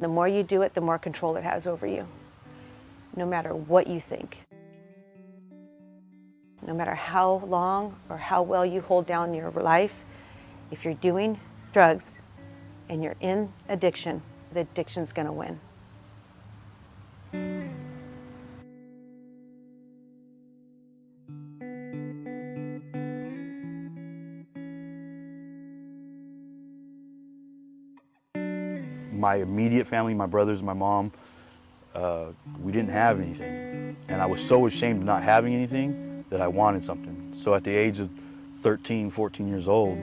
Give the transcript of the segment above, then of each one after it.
The more you do it, the more control it has over you, no matter what you think. No matter how long or how well you hold down your life, if you're doing drugs and you're in addiction, the addiction's gonna win. My immediate family, my brothers, my mom, uh, we didn't have anything. And I was so ashamed of not having anything that I wanted something. So at the age of 13, 14 years old,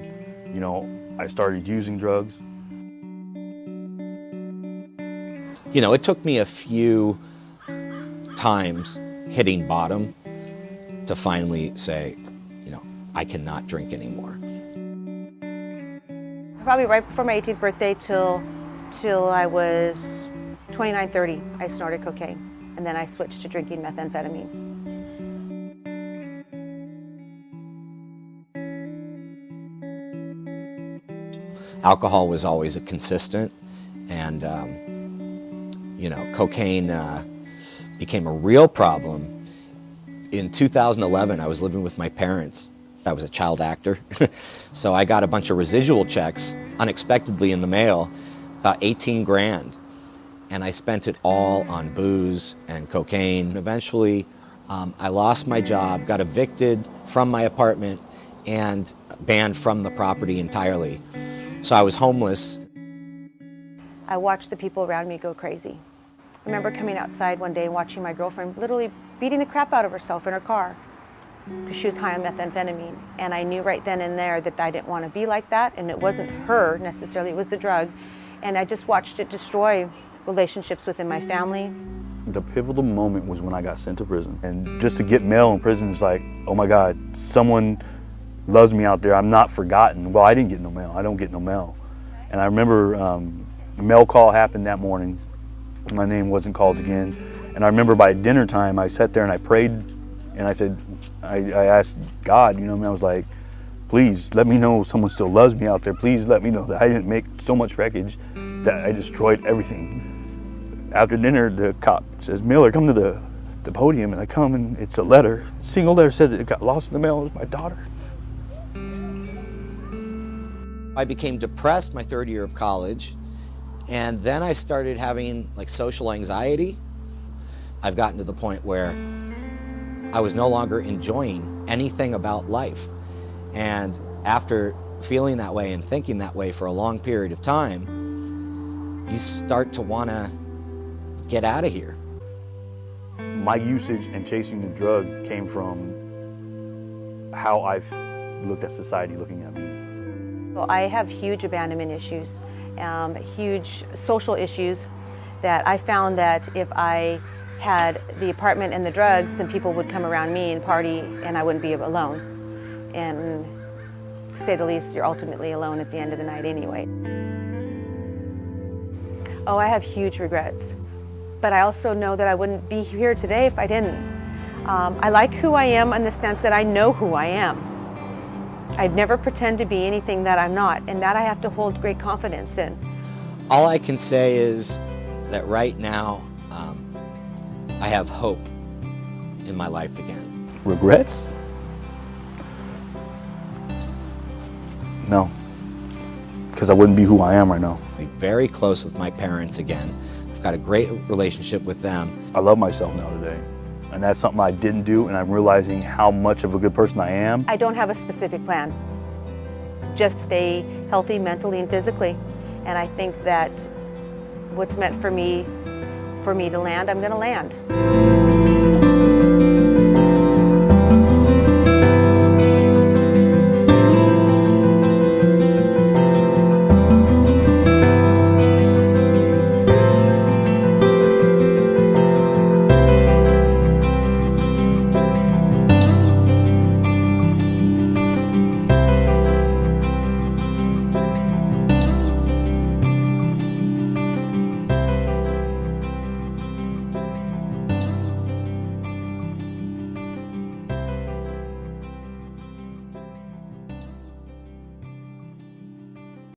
you know, I started using drugs. You know, it took me a few times hitting bottom to finally say, you know, I cannot drink anymore. Probably right before my 18th birthday till till I was 29, 30, I snorted cocaine. And then I switched to drinking methamphetamine. Alcohol was always a consistent and, um, you know, cocaine uh, became a real problem. In 2011, I was living with my parents. I was a child actor. so I got a bunch of residual checks unexpectedly in the mail about 18 grand. And I spent it all on booze and cocaine. Eventually, um, I lost my job, got evicted from my apartment, and banned from the property entirely. So I was homeless. I watched the people around me go crazy. I remember coming outside one day and watching my girlfriend literally beating the crap out of herself in her car because she was high on methamphetamine. And I knew right then and there that I didn't want to be like that, and it wasn't her necessarily, it was the drug. And I just watched it destroy relationships within my family. The pivotal moment was when I got sent to prison. And just to get mail in prison is like, oh my God, someone loves me out there. I'm not forgotten. Well, I didn't get no mail. I don't get no mail. And I remember um, a mail call happened that morning. My name wasn't called again. And I remember by dinner time, I sat there and I prayed and I said, I, I asked God, you know, I was like, please let me know someone still loves me out there. Please let me know that I didn't make so much wreckage that I destroyed everything. After dinner, the cop says, Miller, come to the, the podium. And I come and it's a letter. A single letter said that it got lost in the mail. It was my daughter. I became depressed my third year of college. And then I started having like social anxiety. I've gotten to the point where I was no longer enjoying anything about life. And after feeling that way and thinking that way for a long period of time, you start to want to get out of here. My usage and chasing the drug came from how I've looked at society looking at me. Well, I have huge abandonment issues, um, huge social issues that I found that if I had the apartment and the drugs, then people would come around me and party and I wouldn't be alone and to say the least, you're ultimately alone at the end of the night anyway. Oh, I have huge regrets, but I also know that I wouldn't be here today if I didn't. Um, I like who I am in the sense that I know who I am. I'd never pretend to be anything that I'm not, and that I have to hold great confidence in. All I can say is that right now, um, I have hope in my life again. Regrets? No, because I wouldn't be who I am right now. I'm very close with my parents again. I've got a great relationship with them. I love myself now today. And that's something I didn't do, and I'm realizing how much of a good person I am. I don't have a specific plan. Just stay healthy mentally and physically. And I think that what's meant for me, for me to land, I'm going to land.